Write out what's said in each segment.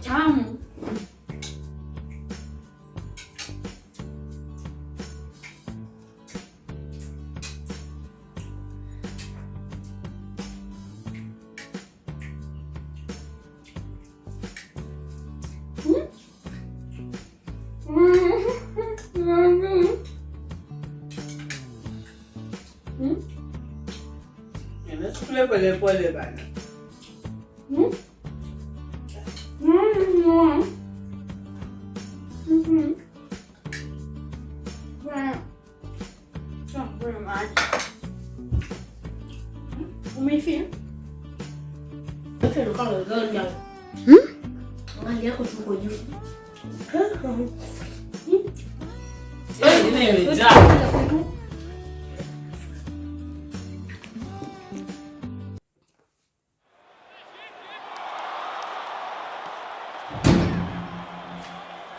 Tchau! Ele escolheu colher para levar, né? Hum? Not very much. Umefia? Yote ndo kama zonja. Mali yako tuko juu. Ingine imejaa.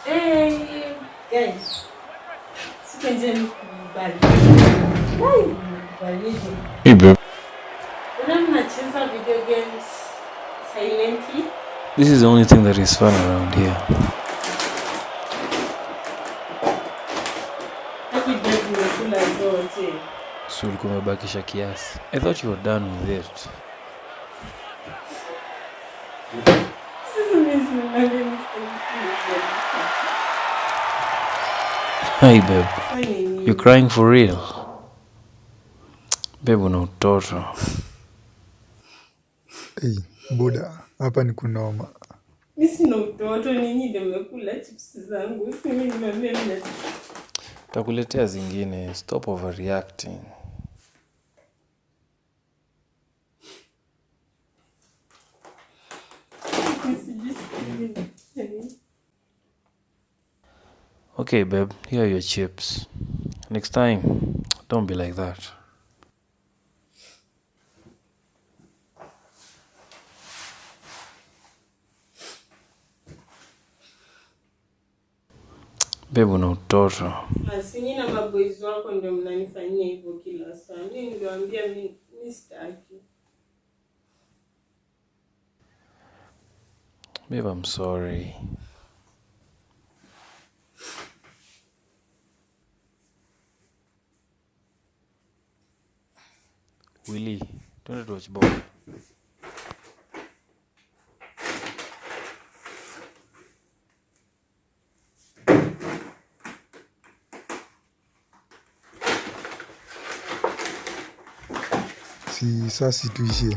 Hey, guys. Sikenzeni kubali. Wai, kubalije. Hey babe, Una mnacheza video games silently? this is the only thing that is fun around here. Haki bed nimekula zote. So ulikuwa umebakisha kiasi. I thought you were done with it. Mimi sina mistake. Hi babe, Fanya nini? you crying for real? Babe na utoto. Hey, buda, hapa ni kunoma. Mi sina utoto, ninyi ndio mmekula chips zangu. Si mimi nimeambia mna Takuletea zingine. Stop overreacting. Okay babe, here are your chips. Next time, don't be like that. Babe na utoto. Basi nyinyi na maboys wako ndio mnanifanyia hivyo kila saa. Mimi niliwaambia mimi mimi sitaki. Babe, I'm sorry. Willy, twende tuwatch ball. si ça situe ici.